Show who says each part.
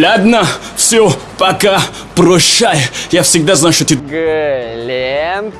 Speaker 1: Ладно, все, пока, прощай. Я всегда знаю, что ты...
Speaker 2: Глент.